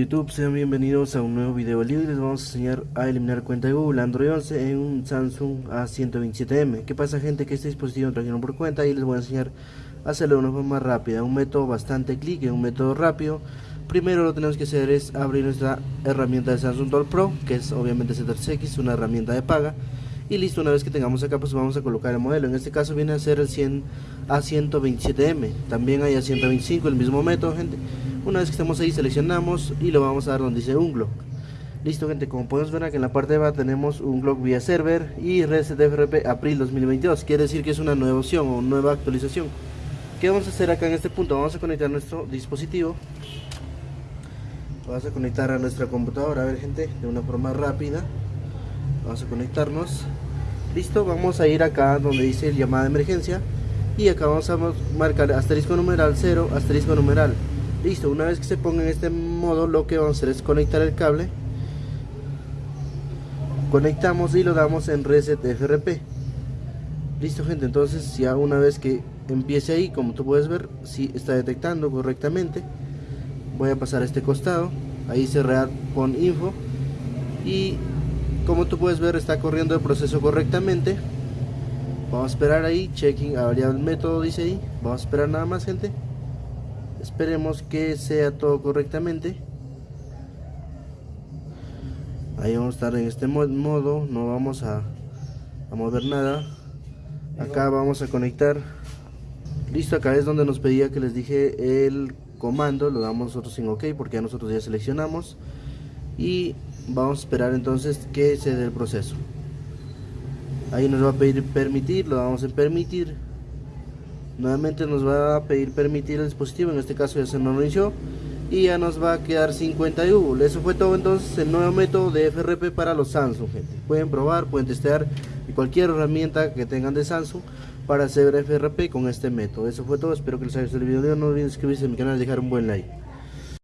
YouTube, sean bienvenidos a un nuevo video libre les vamos a enseñar a eliminar cuenta de Google Android 11 en un Samsung A127M ¿Qué pasa gente? Que este dispositivo trajeron por cuenta y les voy a enseñar a hacerlo de una forma rápida, un método bastante clic, un método rápido. Primero lo que tenemos que hacer es abrir nuestra herramienta de Samsung Doll Pro, que es obviamente Z3X, una herramienta de paga. Y listo, una vez que tengamos acá pues vamos a colocar el modelo, en este caso viene a ser el 100 A127M, también hay A125, el mismo método gente una vez que estemos ahí seleccionamos y lo vamos a dar donde dice un Glock. Listo gente, como podemos ver aquí en la parte de abajo tenemos un Glock vía server y FRP April 2022. Quiere decir que es una nueva opción o nueva actualización. ¿Qué vamos a hacer acá en este punto? Vamos a conectar nuestro dispositivo. Vamos a conectar a nuestra computadora, a ver gente, de una forma rápida. Vamos a conectarnos. Listo, vamos a ir acá donde dice llamada de emergencia. Y acá vamos a marcar asterisco numeral 0, asterisco numeral listo una vez que se ponga en este modo lo que vamos a hacer es conectar el cable. Conectamos y lo damos en reset FRP listo gente entonces ya una vez que empiece ahí como tú puedes ver si está detectando correctamente. Voy a pasar a este costado ahí se con info. Y como tú puedes ver está corriendo el proceso correctamente. Vamos a esperar ahí checking variable método dice ahí. Vamos a esperar nada más gente esperemos que sea todo correctamente. Ahí vamos a estar en este modo no vamos a, a mover nada. Acá vamos a conectar. Listo acá es donde nos pedía que les dije el comando lo damos nosotros sin ok porque ya nosotros ya seleccionamos. Y vamos a esperar entonces que se dé el proceso. Ahí nos va a pedir permitir lo vamos a permitir nuevamente nos va a pedir permitir el dispositivo en este caso ya se nos inició y ya nos va a quedar 50 Google. Eso fue todo entonces el nuevo método de FRP para los Samsung gente. Pueden probar pueden testear cualquier herramienta que tengan de Samsung para hacer FRP con este método. Eso fue todo espero que les haya gustado el video. No olviden suscribirse a mi canal y dejar un buen like